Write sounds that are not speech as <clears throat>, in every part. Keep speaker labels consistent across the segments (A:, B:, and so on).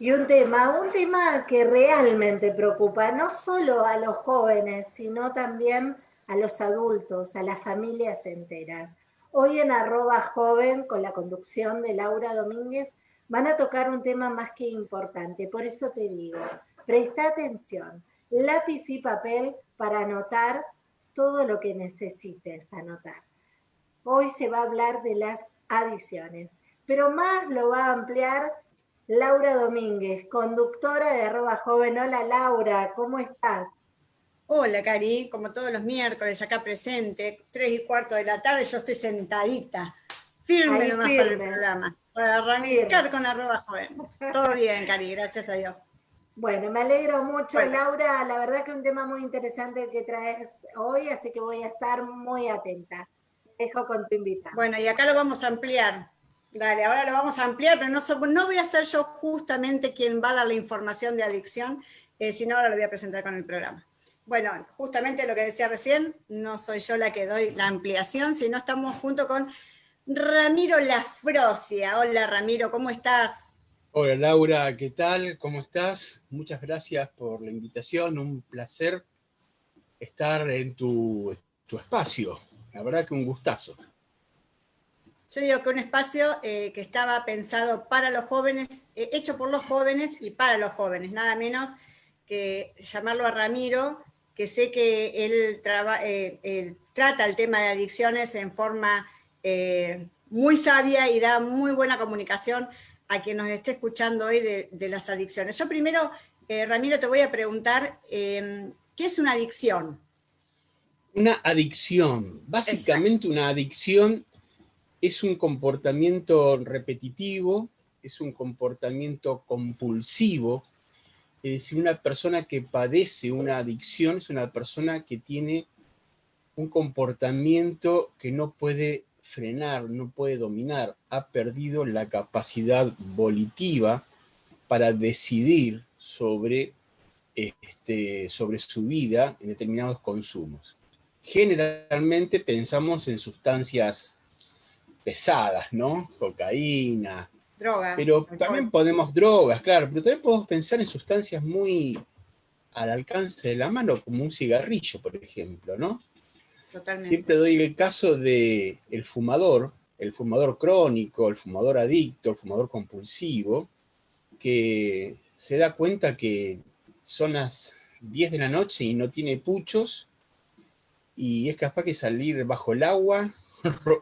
A: Y un tema, un tema que realmente preocupa no solo a los jóvenes, sino también a los adultos, a las familias enteras. Hoy en arroba joven, con la conducción de Laura Domínguez, van a tocar un tema más que importante. Por eso te digo, presta atención, lápiz y papel para anotar todo lo que necesites anotar. Hoy se va a hablar de las adiciones, pero más lo va a ampliar Laura Domínguez, conductora de arroba joven. Hola Laura, ¿cómo estás?
B: Hola Cari, como todos los miércoles acá presente, tres y cuarto de la tarde, yo estoy sentadita, firme nomás para el programa, para arrancar con arroba joven. Todo bien, Cari, gracias a Dios.
A: Bueno, me alegro mucho, Laura. La verdad que es un tema muy interesante que traes hoy, así que voy a estar muy atenta. Dejo con tu invitada.
B: Bueno, y acá lo vamos a ampliar. Dale, ahora lo vamos a ampliar, pero no, no voy a ser yo justamente quien va a dar la información de adicción, eh, sino ahora lo voy a presentar con el programa. Bueno, justamente lo que decía recién, no soy yo la que doy la ampliación, sino estamos junto con Ramiro Lafrosia. Hola Ramiro, ¿cómo estás?
C: Hola Laura, ¿qué tal? ¿Cómo estás? Muchas gracias por la invitación, un placer estar en tu, tu espacio. La verdad que un gustazo.
B: Yo digo que un espacio eh, que estaba pensado para los jóvenes, eh, hecho por los jóvenes y para los jóvenes, nada menos que llamarlo a Ramiro, que sé que él, eh, trata el tema de adicciones en forma muy sabia y da muy buena comunicación a quien nos esté escuchando hoy de, de las adicciones. Yo primero, Ramiro, te voy a preguntar, ¿qué es una adicción?
C: Una adicción, básicamente una adicción es un comportamiento repetitivo, es un comportamiento compulsivo, es decir, una persona que padece una adicción es una persona que tiene un comportamiento que no puede frenar, no puede dominar, ha perdido la capacidad volitiva para decidir sobre, este, sobre su vida en determinados consumos. Generalmente pensamos en sustancias pesadas, ¿no? Cocaína.
B: Drogas.
C: Pero también podemos, drogas, claro, pero también podemos pensar en sustancias muy al alcance de la mano, como un cigarrillo, por ejemplo, ¿no? Totalmente. Siempre doy el caso de el fumador, el fumador crónico, el fumador adicto, el fumador compulsivo, que se da cuenta que son las 10 de la noche y no tiene puchos, y es capaz que salir bajo el agua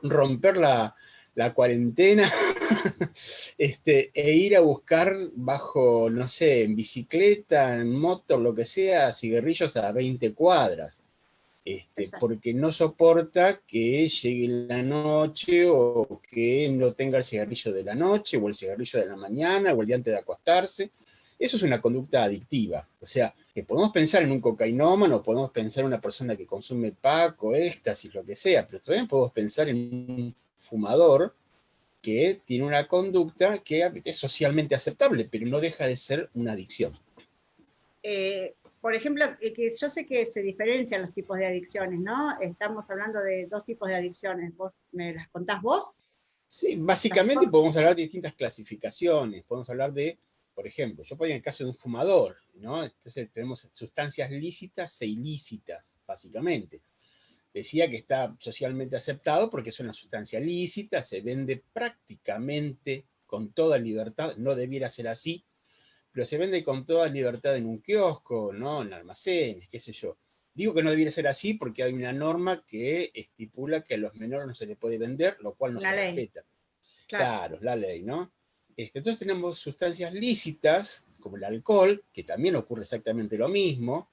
C: romper la, cuarentena <laughs> este, e ir a buscar bajo, no sé, en bicicleta, en moto, lo que sea, cigarrillos a 20 cuadras. Este, porque no soporta que llegue la noche o que no tenga el cigarrillo de la noche o el cigarrillo de la mañana o el día antes de acostarse. Eso es una conducta adictiva. O sea, que podemos pensar en un cocainómano, podemos pensar en una persona que consume paco, éxtasis, lo que sea, pero también podemos pensar en un fumador que tiene una conducta que es socialmente aceptable, pero no deja de ser una adicción.
B: Eh, por ejemplo, eh, que yo sé que se diferencian los tipos de adicciones, ¿no? Estamos hablando de dos tipos de adicciones. ¿Vos me las contás vos?
C: Sí, básicamente podemos hablar de distintas clasificaciones. Podemos hablar de por ejemplo, yo podría en el caso de un fumador, ¿no? Entonces tenemos sustancias lícitas e ilícitas, básicamente. Decía que está socialmente aceptado porque es una sustancia lícita, se vende prácticamente con toda libertad, no debiera ser así, pero se vende con toda libertad en un kiosco, ¿no? en almacenes, qué sé yo. Digo que no debiera ser así porque hay una norma que estipula que a los menores no se les puede vender, lo cual no se respeta. Claro, la ley, ¿no? Este, entonces tenemos sustancias lícitas, como el alcohol, que también ocurre exactamente lo mismo,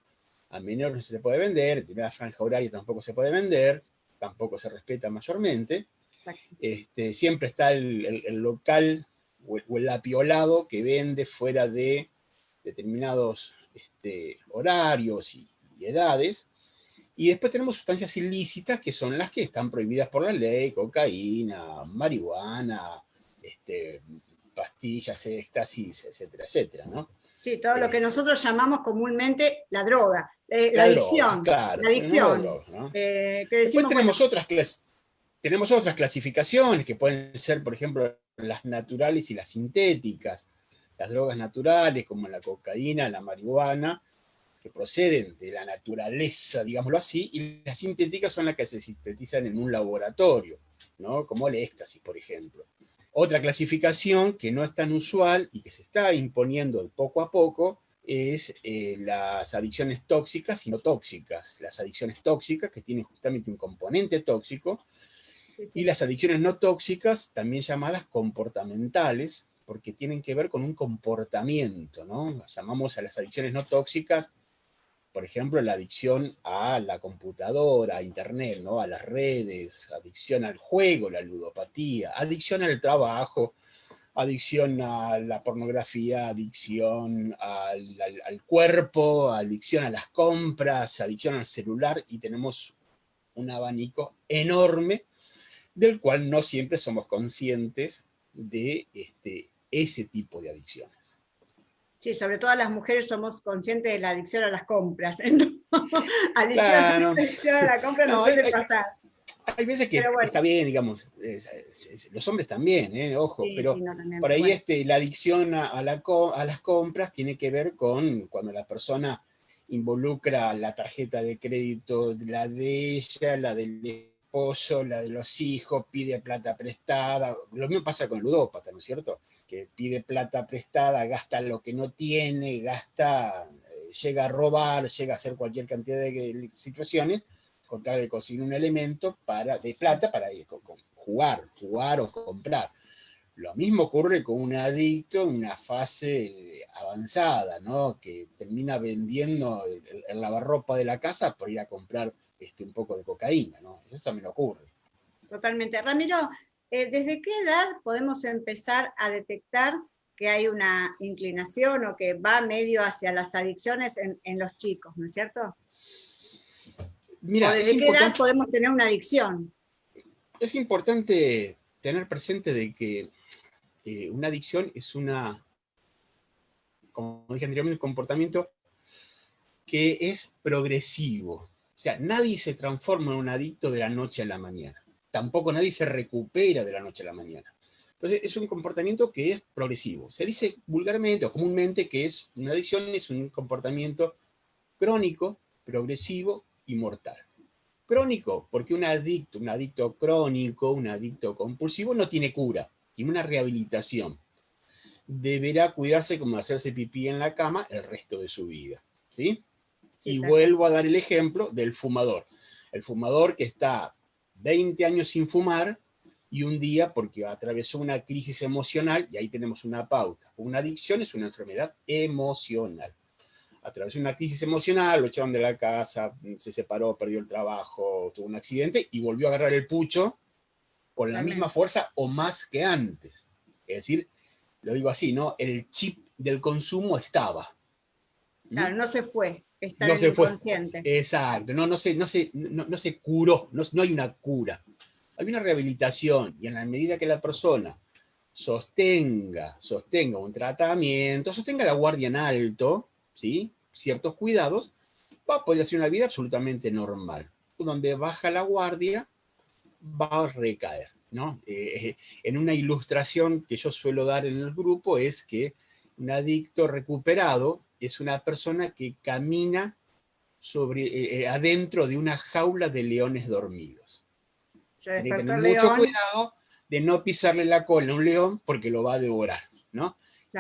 C: a menores no se le puede vender, en la franja horaria tampoco se puede vender, tampoco se respeta mayormente. Este, siempre está el, local o el, apiolado que vende fuera de determinados este, horarios y, edades. Y después tenemos sustancias ilícitas que son las que están prohibidas por la ley, cocaína, marihuana, este, pastillas, éxtasis, etcétera, etcétera, ¿no?
B: Sí, todo lo que nosotros llamamos comúnmente la droga, eh, la, adicción. claro, la adicción.
C: Eh, Después tenemos, otras tenemos otras clasificaciones que pueden ser, por ejemplo, las naturales y las sintéticas. las drogas naturales como la cocaína, la marihuana, que proceden de la naturaleza, digámoslo así, y las sintéticas son las que se sintetizan en un laboratorio, ¿no? como el éxtasis, por ejemplo. Otra clasificación que no es tan usual y que se está imponiendo poco a poco es eh, las adicciones tóxicas y no tóxicas. Las adicciones tóxicas, que tienen justamente un componente tóxico, y las adicciones no tóxicas, también llamadas comportamentales, porque tienen que ver con un comportamiento, ¿no? Llamamos a las adicciones no tóxicas, por ejemplo, la adicción a la computadora, a internet, ¿no? A las redes, adicción al juego, la ludopatía, adicción al trabajo, adicción a la pornografía, adicción al, cuerpo, adicción a las compras, adicción al celular, y tenemos un abanico enorme del cual no siempre somos conscientes de este, ese tipo de adicciones.
B: Sí, sobre todo las mujeres somos conscientes de la adicción a las compras. <laughs> adicción, a la compra no, suele pasar.
C: Hay veces que está bien, digamos, los hombres también, ¿eh? ojo, pero por ahí este, la adicción a, a, las compras tiene que ver con cuando la persona involucra la tarjeta de crédito, la de ella, la del esposo, la de los hijos, pide plata prestada, lo mismo pasa con el ludópata, ¿no es cierto? Que pide plata prestada, gasta lo que no tiene, gasta, eh, llega a robar, llega a hacer cualquier cantidad de situaciones, contar de conseguir un elemento para, de plata para ir, jugar, jugar o comprar. Lo mismo ocurre con un adicto en una fase avanzada, ¿no? que termina vendiendo el, lavarropa de la casa por ir a comprar este, un poco de cocaína. ¿no? Eso también ocurre.
B: Totalmente. Ramiro, eh, ¿desde qué edad podemos empezar a detectar que hay una inclinación o que va medio hacia las adicciones en, en los chicos, ¿no es cierto?
C: Mira,
B: desde qué edad podemos tener una adicción?
C: Es importante tener presente de que eh, una adicción es una, como dije anteriormente, un comportamiento que es progresivo. O sea, nadie se transforma en un adicto de la noche a la mañana. Tampoco nadie se recupera de la noche a la mañana. Entonces, es un comportamiento que es progresivo. Se dice vulgarmente o comúnmente que es una adicción es un comportamiento crónico, progresivo y mortal. Crónico, porque un adicto, un adicto crónico, un adicto compulsivo no tiene cura, tiene una rehabilitación. Deberá cuidarse como hacerse pipí en la cama el resto de su vida. ¿sí? y vuelvo a dar el ejemplo del fumador. El fumador que está 20 años sin fumar y un día porque atravesó una crisis emocional, y ahí tenemos una pauta. Una adicción es una enfermedad emocional atravesó una crisis emocional, lo echaron de la casa, se separó, perdió el trabajo, tuvo un accidente y volvió a agarrar el pucho con la misma fuerza o más que antes. Es decir, lo digo así, ¿no? El chip del consumo estaba.
B: Claro, no se fue, está no se Fue.
C: Exacto, no, no, se, no, se, no, se curó, no, no hay una cura. Hay una rehabilitación y en la medida que la persona sostenga, sostenga un tratamiento, sostenga la guardia en alto, ¿sí? ciertos cuidados, va a poder hacer una vida absolutamente normal. Donde baja la guardia, va a recaer. ¿no? Eh, en una ilustración que yo suelo dar en el grupo es que un adicto recuperado es una persona que camina sobre, eh, eh, adentro de una jaula de leones dormidos. Tiene que tener mucho cuidado de no pisarle la cola a un león porque lo va a devorar. ¿no?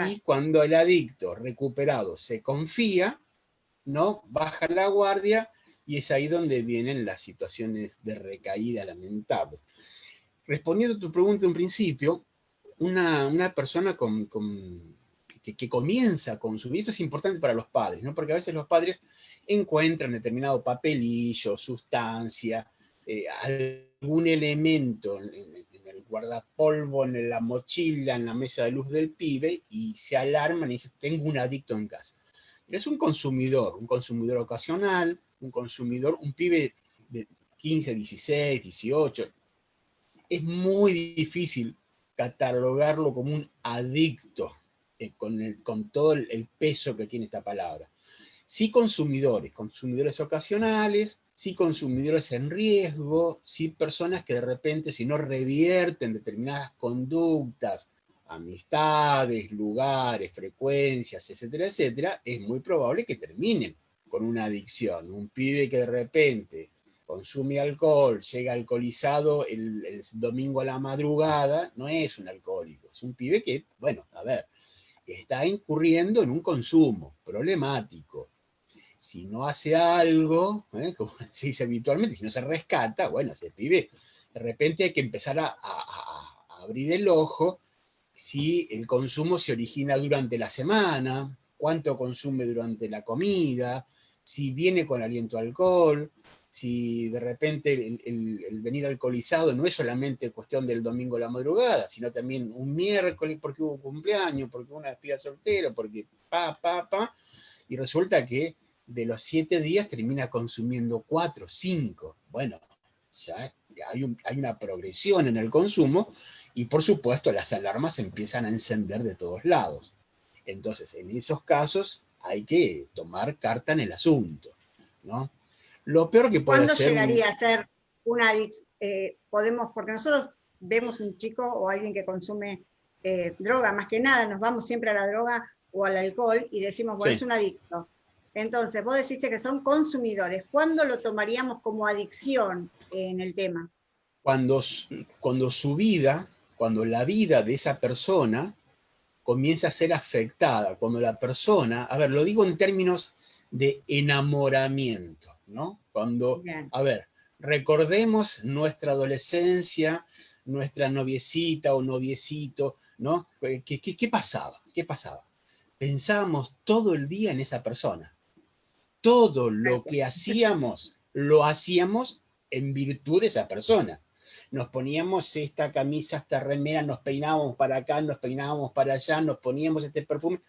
C: Y cuando el adicto recuperado se confía, ¿no? baja la guardia y es ahí donde vienen las situaciones de recaída lamentables. Respondiendo a tu pregunta en principio, una, persona con, que, comienza a consumir, esto es importante para los padres, ¿no? porque a veces los padres encuentran determinado papelillo, sustancia, eh, algún elemento en, el guardapolvo, en la mochila, en la mesa de luz del pibe, y se alarman y dicen, tengo un adicto en casa. es un consumidor, un consumidor ocasional, un consumidor, un pibe de 15, 16, 18. Es muy difícil catalogarlo como un adicto, eh, con, con todo el peso que tiene esta palabra. Sí consumidores, consumidores ocasionales, sí consumidores en riesgo, sí personas que de repente si no revierten determinadas conductas amistades, lugares, frecuencias, etcétera, etcétera, es muy probable que terminen con una adicción. Un pibe que de repente consume alcohol, llega alcoholizado el, domingo a la madrugada, no es un alcohólico, es un pibe que, bueno, a ver, está incurriendo en un consumo problemático. Si no hace algo, ¿eh? <laughs> como se dice habitualmente, si no se rescata, bueno, ese pibe, de repente hay que empezar a, abrir el ojo si el consumo se origina durante la semana, cuánto consume durante la comida, si viene con aliento alcohol, si de repente el, venir alcoholizado no es solamente cuestión del domingo a la madrugada, sino también un miércoles porque hubo cumpleaños, porque hubo una despida soltero, porque pa, pa, pa, y resulta que de los siete días termina consumiendo cuatro, cinco. Bueno, ya hay, hay una progresión en el consumo y por supuesto las alarmas empiezan a encender de todos lados. Entonces, en esos casos hay que tomar carta en el asunto, ¿no? Lo peor que puede
B: ¿Cuándo llegaría a ser una adicción? Eh, podemos, porque nosotros vemos un chico o alguien que consume eh, droga, más que nada nos vamos siempre a la droga o al alcohol y decimos, bueno, es un adicto. Entonces, vos deciste que son consumidores. ¿Cuándo lo tomaríamos como adicción en el tema?
C: Cuando, cuando su vida, cuando la vida de esa persona comienza a ser afectada, cuando la persona, a ver, lo digo en términos de enamoramiento, ¿no? Cuando, a ver, recordemos nuestra adolescencia, nuestra noviecita o noviecito, ¿no? ¿Qué, qué, pasaba? ¿Qué pasaba? Pensábamos todo el día en esa persona. Todo lo que hacíamos, lo hacíamos en virtud de esa persona. Nos poníamos esta camisa, esta remera, nos peinábamos para acá, nos peinábamos para allá, nos poníamos este perfume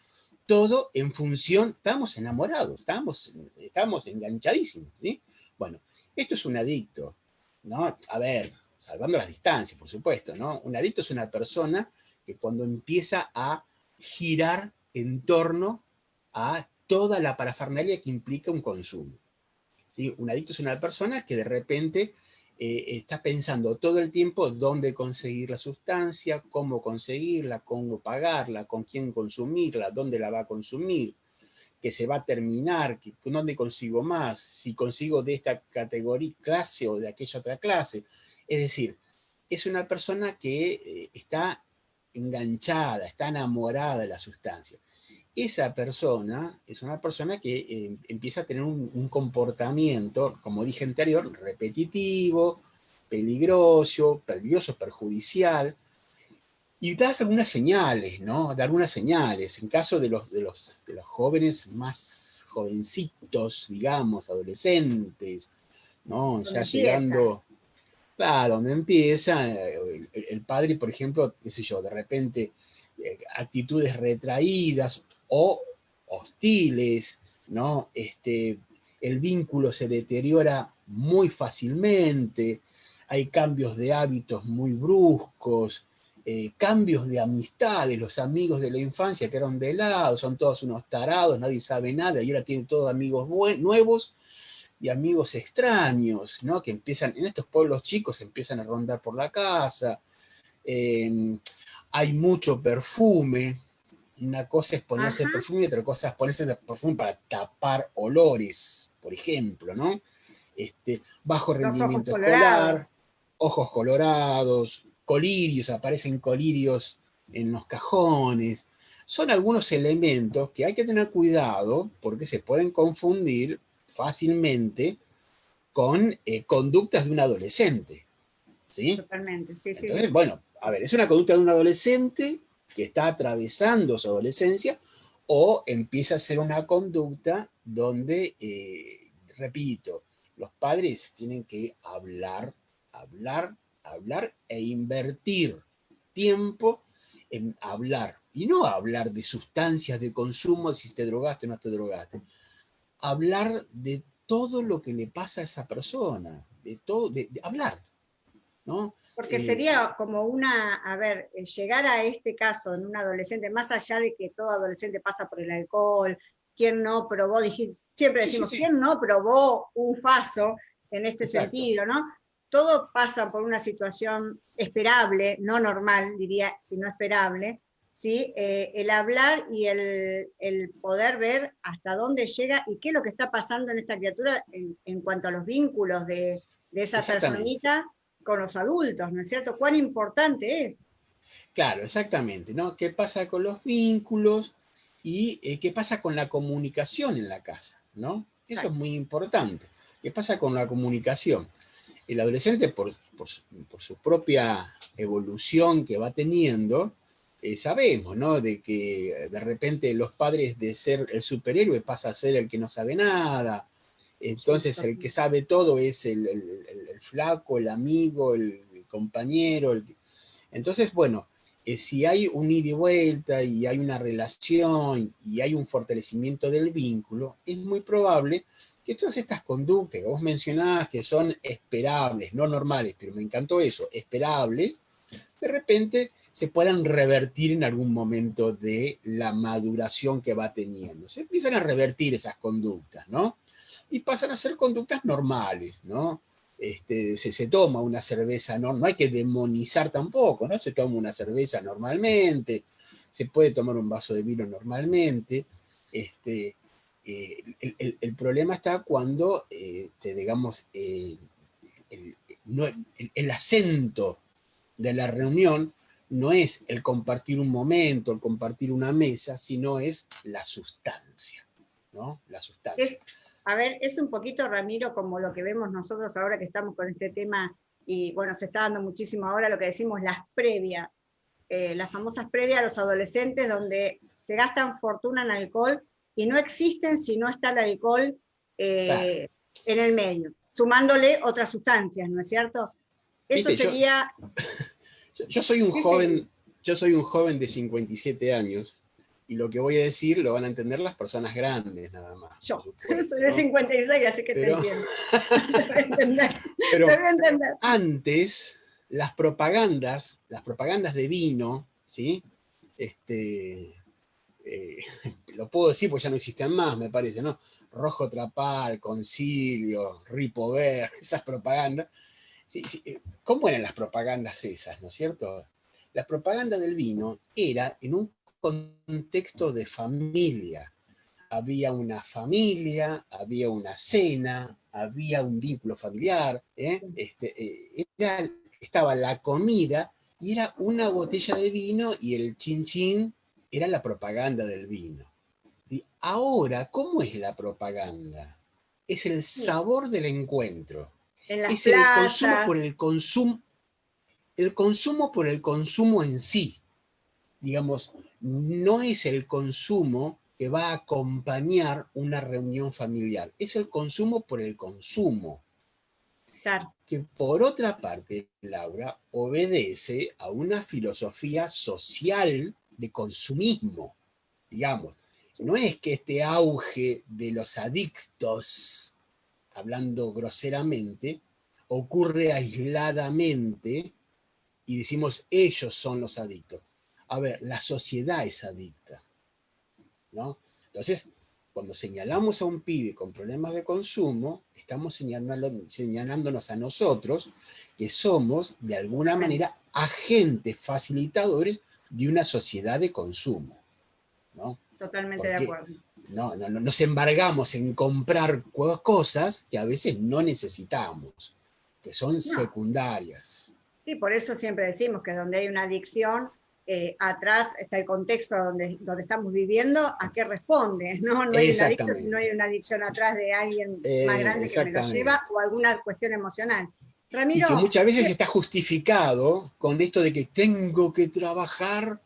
C: todo en función, estamos enamorados, estamos, estamos enganchadísimos, ¿sí? Bueno, esto es un adicto, ¿no? A ver, salvando las distancias, por supuesto, ¿no? Un adicto es una persona que cuando empieza a girar en torno a toda la parafernalia que implica un consumo. ¿sí? Un adicto es una persona que de repente eh, está pensando todo el tiempo dónde conseguir la sustancia, cómo conseguirla, cómo pagarla, con quién consumirla, dónde la va a consumir, que se va a terminar, que, dónde consigo más, si consigo de esta categoría, clase o de aquella otra clase. Es decir, es una persona que eh, está enganchada, está enamorada de la sustancia. Esa persona es una persona que eh, empieza a tener un, comportamiento, como dije anterior, repetitivo, peligroso, peligroso, perjudicial, y das algunas señales, ¿no? Da algunas señales. En caso de los, de los, de los jóvenes más jovencitos, digamos, adolescentes, ¿no? Ya llegando a donde empieza, el, el, padre, por ejemplo, qué sé yo, de repente eh, actitudes retraídas o hostiles, ¿no? Este, el vínculo se deteriora muy fácilmente, hay cambios de hábitos muy bruscos, eh, cambios de amistades, los amigos de la infancia que eran de lado, son todos unos tarados, nadie sabe nada, y ahora tiene todos amigos nuevos y amigos extraños, ¿no? que empiezan, en estos pueblos chicos empiezan a rondar por la casa, eh, hay mucho perfume, una cosa es ponerse perfume y otra cosa es ponerse perfume para tapar olores, por ejemplo, ¿no? Este, bajo rendimiento ojos escolar, colorados. ojos colorados, colirios, aparecen colirios en los cajones. Son algunos elementos que hay que tener cuidado porque se pueden confundir fácilmente con eh, conductas de un adolescente. ¿sí?
B: Totalmente, sí,
C: sí. Bueno, a ver, es una conducta de un adolescente que está atravesando su adolescencia, o empieza a ser una conducta donde, eh, repito, los padres tienen que hablar, hablar, hablar e invertir tiempo en hablar. Y no hablar de sustancias de consumo, si te drogaste o no te drogaste. Hablar de todo lo que le pasa a esa persona, de todo, de hablar, ¿no?
B: Porque sería como una, a ver, eh, llegar a este caso en un adolescente, más allá de que todo adolescente pasa por el alcohol, ¿quién no probó? Siempre decimos, ¿quién no probó un paso en este sentido, no? Todo pasa por una situación esperable, no normal, diría, sino esperable, ¿sí? Eh, el hablar y el, poder ver hasta dónde llega y qué es lo que está pasando en esta criatura en, cuanto a los vínculos de, esa personita con los adultos, ¿no es cierto? ¿Cuán importante es?
C: Claro, exactamente, ¿no? ¿Qué pasa con los vínculos y eh, qué pasa con la comunicación en la casa, ¿no? Eso es muy importante. ¿Qué pasa con la comunicación? El adolescente, por, su propia evolución que va teniendo, eh, sabemos, ¿no? De que de repente los padres de ser el superhéroe pasa a ser el que no sabe nada, entonces el que sabe todo es el, flaco, el amigo, el, compañero. Entonces, bueno, eh, si hay un ida y vuelta y hay una relación y hay un fortalecimiento del vínculo, es muy probable que todas estas conductas que vos mencionabas que son esperables, no normales, pero me encantó eso, esperables, de repente se puedan revertir en algún momento de la maduración que va teniendo. Se empiezan a revertir esas conductas, ¿no? Y pasan a ser conductas normales, ¿no? Este, se, se, toma una cerveza, no, no hay que demonizar tampoco, ¿no? Se toma una cerveza normalmente, se puede tomar un vaso de vino normalmente, este, eh, el, problema está cuando, este, digamos, el, el, acento de la reunión no es el compartir un momento, el compartir una mesa, sino es la sustancia, ¿no? La sustancia.
B: A ver, es un poquito, Ramiro, como lo que vemos nosotros ahora que estamos con este tema, y bueno, se está dando muchísimo ahora lo que decimos las previas, eh, las famosas previas a los adolescentes, donde se gastan fortuna en alcohol, y no existen si no está el alcohol eh, en el medio, sumándole otras sustancias, ¿no es cierto? Eso sería... <laughs>
C: Yo, soy un joven, yo soy un joven de 57 años, y lo que voy a decir lo van a entender las personas grandes nada más.
B: Yo <laughs> soy de 56, así que te entiendo.
C: Pero antes, las propagandas, las propagandas de vino, ¿sí? Este, eh, <laughs> lo puedo decir porque ya no existen más, me parece, ¿no? Rojo Trapal, Concilio, Ripover, <laughs> esas propagandas. Eh, ¿Cómo eran las propagandas esas, no es cierto? La propaganda del vino era en un contexto de familia. Había una familia, había una cena, había un vínculo familiar, ¿eh? este, eh, estaba la comida y era una botella de vino y el chin chin era la propaganda del vino. Y ahora, ¿cómo es la propaganda? Es el sabor del encuentro. es el consumo por el consumo, el consumo por el consumo en sí. Digamos, no es el consumo que va a acompañar una reunión familiar, es el consumo por el consumo. Que por otra parte, Laura, obedece a una filosofía social de consumismo, digamos. No es que este auge de los adictos, hablando groseramente, ocurre aisladamente y decimos ellos son los adictos a ver, la sociedad es adicta, ¿no? Entonces, cuando señalamos a un pibe con problemas de consumo, estamos señalándonos a nosotros que somos, de alguna manera, agentes facilitadores de una sociedad de consumo, ¿no?
B: Totalmente de acuerdo.
C: No, no, nos embargamos en comprar cosas que a veces no necesitamos, que son secundarias.
B: Sí, por eso siempre decimos que donde hay una adicción eh, atrás está el contexto donde, donde estamos viviendo, a qué responde, <laughs> ¿no? No hay, una adicción, no hay una adicción atrás de alguien más grande que me lo lleva o alguna cuestión emocional.
C: Ramiro, y que muchas veces está justificado con esto de que tengo que trabajar,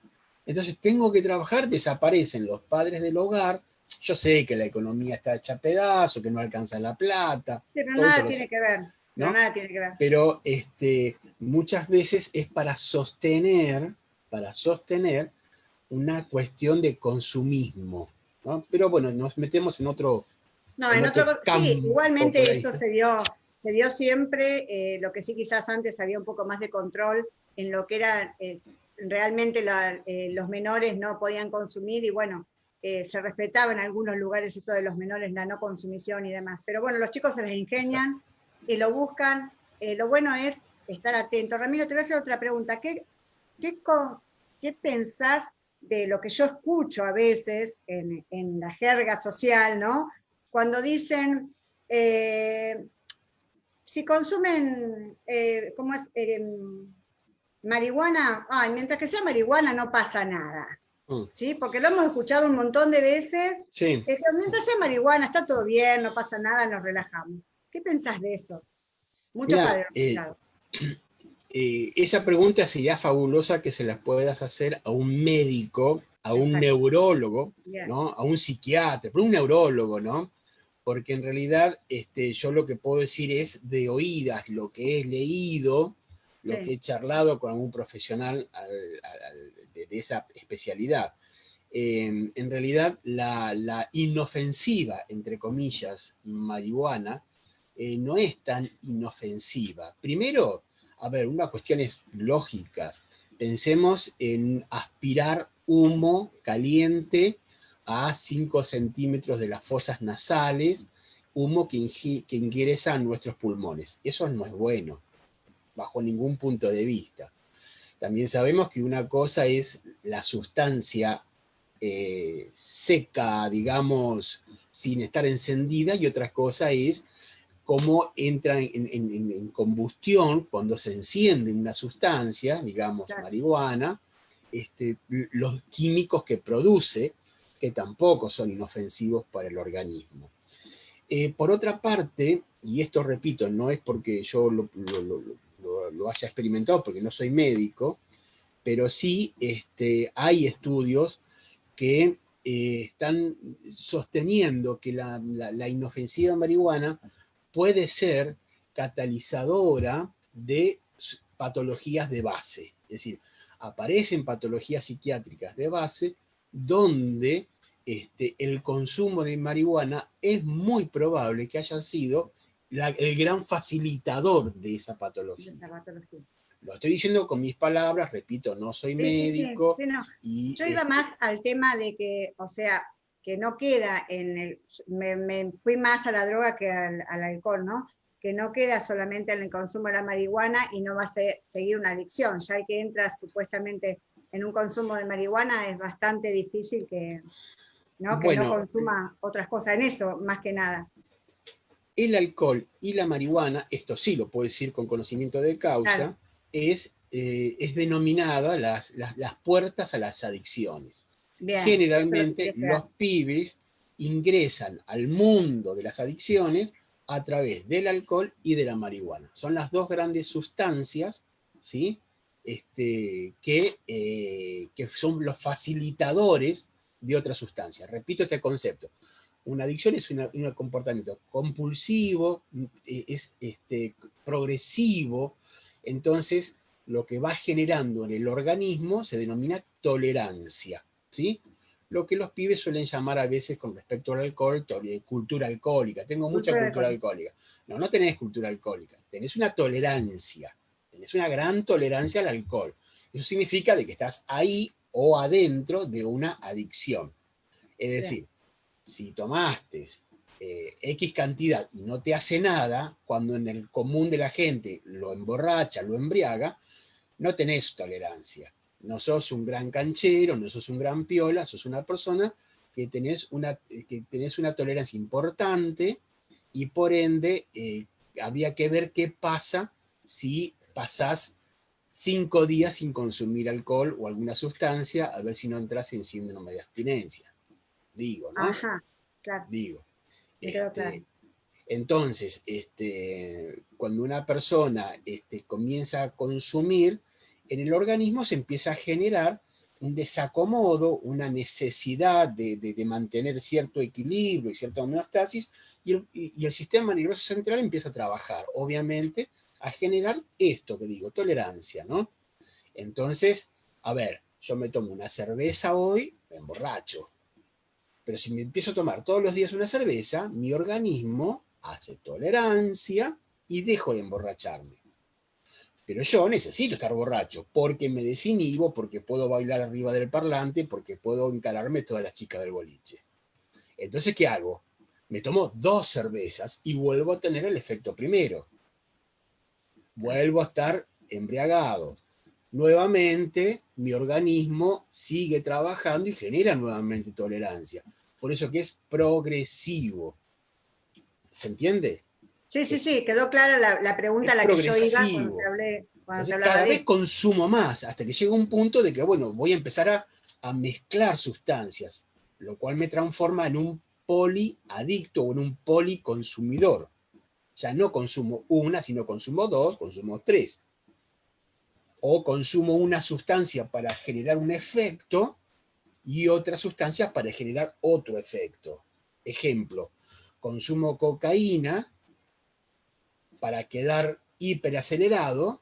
C: entonces tengo que trabajar, desaparecen los padres del hogar, yo sé que la economía está hecha a pedazo, que no alcanza la plata.
B: Pero nada tiene que ver, nada tiene que ver.
C: Pero este, muchas veces es para sostener para sostener una cuestión de consumismo. ¿no? Pero bueno, nos metemos en otro...
B: No, en, otro, sí, igualmente esto se dio, se dio siempre, eh, lo que sí quizás antes había un poco más de control en lo que era, realmente eh, los menores no podían consumir y bueno, eh, se respetaba en algunos lugares esto de los menores, la no consumición y demás. Pero bueno, los chicos se les ingenian y lo buscan. lo bueno es estar atento. Ramiro, te voy a hacer otra pregunta. ¿Qué, ¿qué, ¿qué pensás de lo que yo escucho a veces en, la jerga social, ¿no? Cuando dicen, eh, si consumen, eh, ¿cómo es? Eh, marihuana, ay, mientras que sea marihuana no pasa nada. Mm. ¿Sí? Porque lo hemos escuchado un montón de veces.
C: Sí.
B: mientras sea marihuana, está todo bien, no pasa nada, nos relajamos. ¿Qué pensás de eso?
C: Muchos padres. <clears throat> Eh, esa pregunta sería fabulosa que se las puedas hacer a un médico, a un neurólogo, ¿no? a un psiquiatra, pero un neurólogo, ¿no? Porque en realidad este, yo lo que puedo decir es de oídas, lo que he leído, lo que he charlado con algún profesional de, esa especialidad. Em, en realidad, la, inofensiva, entre comillas, marihuana, eh, no es tan inofensiva. Primero, a ver, unas cuestiones lógicas. Pensemos en aspirar humo caliente a 5 centímetros de las fosas nasales, humo que, que ingresa a nuestros pulmones. Eso no es bueno, bajo ningún punto de vista. También sabemos que una cosa es la sustancia eh, seca, digamos, sin estar encendida, y otra cosa es cómo entra en, combustión cuando se enciende una sustancia, digamos marihuana, este, los químicos que produce, que tampoco son inofensivos para el organismo. Eh, por otra parte, y esto repito, no es porque yo lo, haya experimentado, porque no soy médico, pero sí este, hay estudios que eh, están sosteniendo que la, la inofensiva marihuana puede ser catalizadora de patologías de base. Es decir, aparecen patologías psiquiátricas de base donde este, el consumo de marihuana es muy probable que haya sido el gran facilitador de esa patología. Lo estoy diciendo con mis palabras, repito, no soy médico.
B: y, Yo iba más al tema de que, o sea, que no queda en el, me, fui más a la droga que al, alcohol, ¿no? Que no queda solamente en el consumo de la marihuana y no va a seguir una adicción, ya que entras supuestamente en un consumo de marihuana es bastante difícil que, ¿no? que no consuma otras cosas en eso, más que nada.
C: El alcohol y la marihuana, esto sí lo puedo decir con conocimiento de causa, es, eh, es denominada las, las puertas a las adicciones. Generalmente los pibes ingresan al mundo de las adicciones a través del alcohol y de la marihuana. Son las dos grandes sustancias ¿sí? este, que, eh, que son los facilitadores de otras sustancias. Repito este concepto. Una adicción es un comportamiento compulsivo, eh, es este, progresivo, entonces lo que va generando en el organismo se denomina tolerancia. ¿Sí? Lo que los pibes suelen llamar a veces con respecto al alcohol, cultura alcohólica. Tengo mucha cultura, alcohólica. No, no tenés cultura alcohólica, tenés una tolerancia, tenés una gran tolerancia al alcohol. Eso significa de que estás ahí o adentro de una adicción. Es decir, si tomaste eh, X cantidad y no te hace nada, cuando en el común de la gente lo emborracha, lo embriaga, no tenés tolerancia no sos un gran canchero, no sos un gran piola, sos una persona que tenés una, que tenés una tolerancia importante y por ende eh, había que ver qué pasa si pasás cinco días sin consumir alcohol o alguna sustancia, a ver si no entras en síndrome de abstinencia. Digo, ¿no?
B: Ajá, claro.
C: Digo. Este, entonces, este, cuando una persona este, comienza a consumir, en el organismo se empieza a generar un desacomodo, una necesidad de, mantener cierto equilibrio y cierta homeostasis, y el, sistema nervioso central empieza a trabajar, obviamente, a generar esto que digo, tolerancia, ¿no? Entonces, a ver, yo me tomo una cerveza hoy, me emborracho. Pero si me empiezo a tomar todos los días una cerveza, mi organismo hace tolerancia y dejo de emborracharme. Pero yo necesito estar borracho, porque me desinhibo, porque puedo bailar arriba del parlante, porque puedo encararme todas las chicas del boliche. Entonces, ¿qué hago? Me tomo dos cervezas y vuelvo a tener el efecto primero. Vuelvo a estar embriagado. nuevamente mi organismo sigue trabajando y genera nuevamente tolerancia. Por eso que es progresivo. ¿Se entiende?
B: Sí, sí, sí, quedó clara la, pregunta a la que yo iba cuando te hablé.
C: cada vez consumo más, hasta que llega un punto de que, bueno, voy a empezar a, a mezclar sustancias, lo cual me transforma en un poliadicto o en un policonsumidor. Ya no consumo una, sino consumo dos, consumo tres. O consumo una sustancia para generar un efecto y otra sustancia para generar otro efecto. Ejemplo, consumo cocaína para quedar hiperacelerado,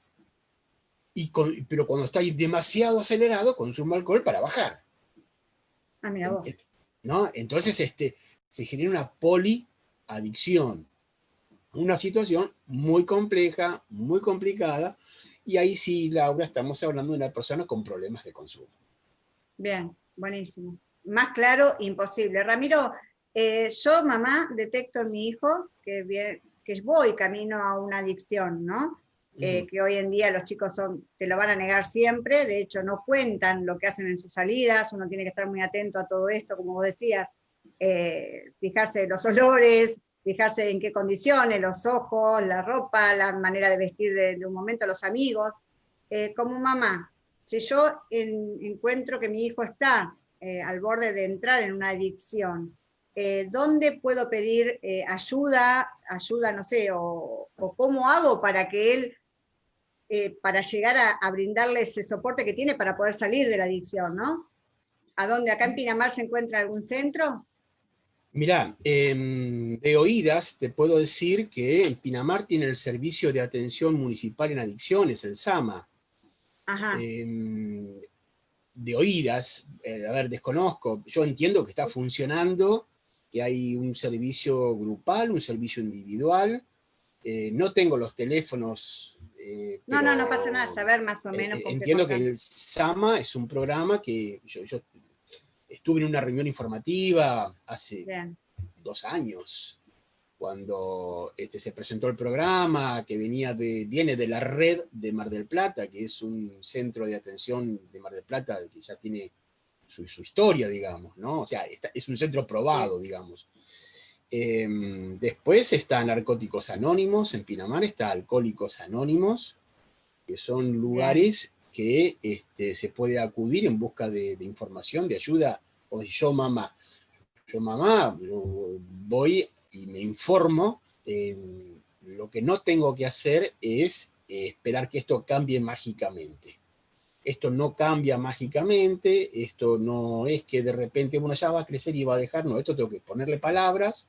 C: y pero cuando estoy demasiado acelerado, consumo alcohol para bajar.
B: Ah, mira vos.
C: ¿No? Entonces este, se genera una poliadicción. Una situación muy compleja, muy complicada, y ahí sí, Laura, estamos hablando de una persona con problemas de consumo.
B: Bien, buenísimo. Más claro, imposible. Ramiro, eh, yo, mamá, detecto en mi hijo que, que voy camino a una adicción, ¿no? Eh, que hoy en día los chicos son, te lo van a negar siempre, de hecho no cuentan lo que hacen en sus salidas, uno tiene que estar muy atento a todo esto, como vos decías, eh, fijarse en los olores, fijarse en qué condiciones, los ojos, la ropa, la manera de vestir de, un momento, los amigos. como mamá, si yo encuentro que mi hijo está al borde de entrar en una adicción, eh, ¿dónde puedo pedir eh, ayuda, ayuda, no sé, o, cómo hago para que él, eh, para llegar a, brindarle ese soporte que tiene para poder salir de la adicción, ¿no? ¿A dónde? ¿Acá en Pinamar se encuentra algún centro?
C: Mirá, em, de oídas te puedo decir que en Pinamar tiene el Servicio de Atención Municipal en Adicciones, el SAMA. Ajá. Em, de oídas, a ver, desconozco, yo entiendo que está funcionando, que hay un servicio grupal, un servicio individual. Eh, no tengo los teléfonos.
B: Eh, no, no, no pasa nada, saber más o eh, menos.
C: entiendo que el SAMA es un programa que yo, estuve en una reunión informativa hace dos años, cuando este, se presentó el programa, que venía de, viene de la red de Mar del Plata, que es un centro de atención de Mar del Plata que ya tiene su, historia, digamos, ¿no? O sea, es un centro probado, digamos. Em, después está Narcóticos Anónimos, en Pinamar está Alcohólicos Anónimos, que son lugares que este, se puede acudir en busca de, información, de ayuda, o si yo mamá, yo mamá voy y me informo, em, lo que no tengo que hacer es eh, esperar que esto cambie mágicamente esto no cambia mágicamente, esto no es que de repente uno ya va a crecer y va a dejar, no, esto tengo que ponerle palabras,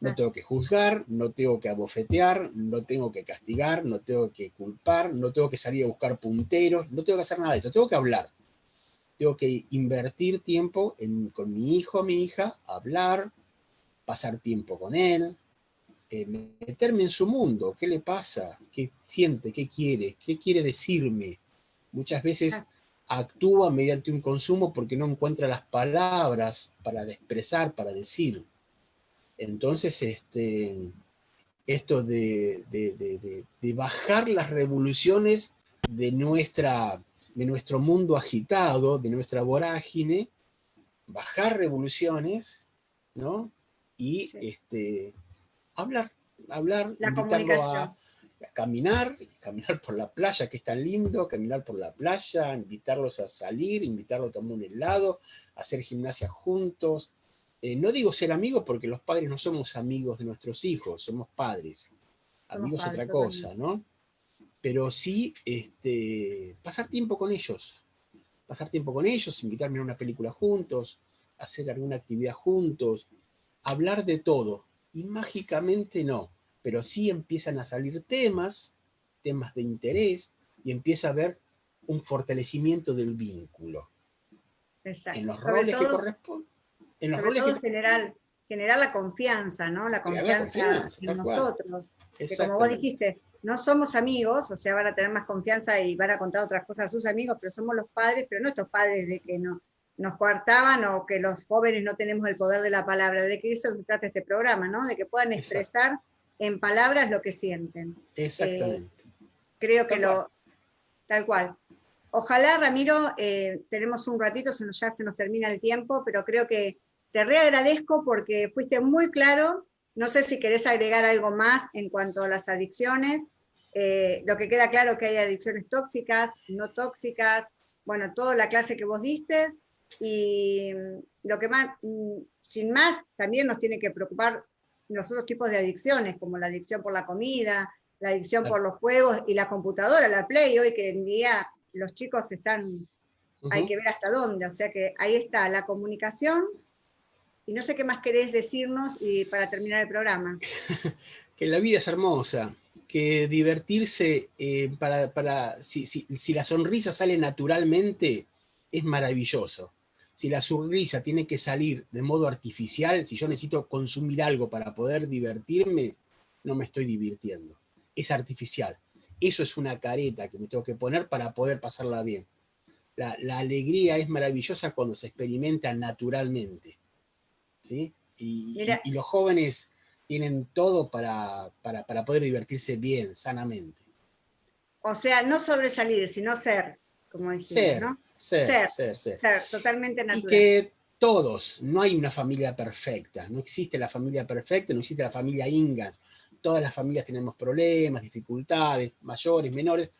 C: no tengo que juzgar, no tengo que abofetear, no tengo que castigar, no tengo que culpar, no tengo que salir a buscar punteros, no tengo que hacer nada de esto, tengo que hablar. Tengo que invertir tiempo con mi hijo, mi hija, hablar, pasar tiempo con él, eh, meterme en su mundo, qué le pasa, qué siente, qué quiere, qué quiere decirme, Muchas veces actúa mediante un consumo porque no encuentra las palabras para expresar, para decir. Entonces, este, esto de, bajar las revoluciones de, nuestra, de nuestro mundo agitado, de nuestra vorágine, bajar revoluciones, ¿no? Y este, hablar, hablar,
B: la comunicación
C: caminar, caminar por la playa, que es tan lindo, caminar por la playa, invitarlos a salir, invitarlos a tomar un helado, hacer gimnasia juntos. Eh, no digo ser amigos porque los padres no somos amigos de nuestros hijos, somos padres. Amigos es otra cosa, ¿no? Pero sí este, pasar tiempo con ellos. Pasar tiempo con ellos, invitarme a una película juntos, hacer alguna actividad juntos, hablar de todo. Y mágicamente no pero sí empiezan a salir temas, temas de interés, y empieza a haber un fortalecimiento del vínculo.
B: Exacto. En los roles que corresponden. En los roles todo generar, generar la confianza, ¿no? La confianza, en nosotros. Que como vos dijiste, no somos amigos, o sea, van a tener más confianza y van a contar otras cosas a sus amigos, pero somos los padres, pero no estos padres de que no, nos coartaban o que los jóvenes no tenemos el poder de la palabra, de que eso se trata este programa, ¿no? De que puedan expresar en palabras lo que sienten.
C: Exactamente.
B: Eh, creo que lo, tal cual. Ojalá, Ramiro, eh, tenemos un ratito, se nos, ya se nos termina el tiempo, pero creo que te reagradezco porque fuiste muy claro. No sé si querés agregar algo más en cuanto a las adicciones. Eh, lo que queda claro que hay adicciones tóxicas, no tóxicas, bueno, toda la clase que vos diste, y lo que más, mm, sin más, también nos tiene que preocupar los otros tipos de adicciones, como la adicción por la comida, la adicción por los juegos y la computadora, la Play, hoy que en día los chicos están, hay que ver hasta dónde, o sea que ahí está la comunicación, y no sé qué más querés decirnos y para terminar el programa. <laughs>
C: que la vida es hermosa, que divertirse, eh, para, para si, si la sonrisa sale naturalmente, es maravilloso. Si la sonrisa tiene que salir de modo artificial, si yo necesito consumir algo para poder divertirme, no me estoy divirtiendo. Es artificial. Eso es una careta que me tengo que poner para poder pasarla bien. La, alegría es maravillosa cuando se experimenta naturalmente. ¿sí? Y, los jóvenes tienen todo para, para, poder divertirse bien, sanamente.
B: O sea, no sobresalir, sino ser, como dijiste, ¿no?
C: Ser, ser, ser,
B: totalmente natural.
C: Y que todos, no hay una familia perfecta, no existe la familia perfecta, no existe la familia Ingas, todas las familias tenemos problemas, dificultades, mayores, menores,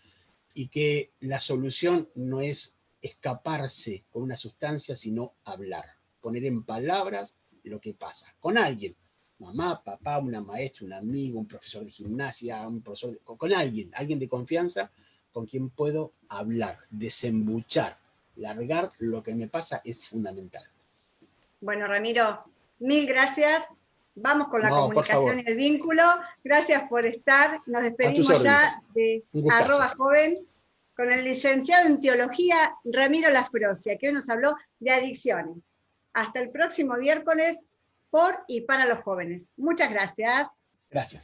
C: y que la solución no es escaparse con una sustancia, sino hablar, poner en palabras lo que pasa, con alguien, mamá, papá, una maestra, un amigo, un profesor de gimnasia, un profesor, con alguien, alguien de confianza con quien puedo hablar, desembuchar, largar lo que me pasa es fundamental.
B: Bueno, Ramiro, mil gracias Vamos con la comunicación y el vínculo. Gracias por estar. Nos despedimos ya de arroba joven con el licenciado en teología Ramiro Lasprocia, que hoy nos habló de adicciones. Hasta el próximo miércoles por y para los jóvenes. Muchas gracias.
C: Gracias.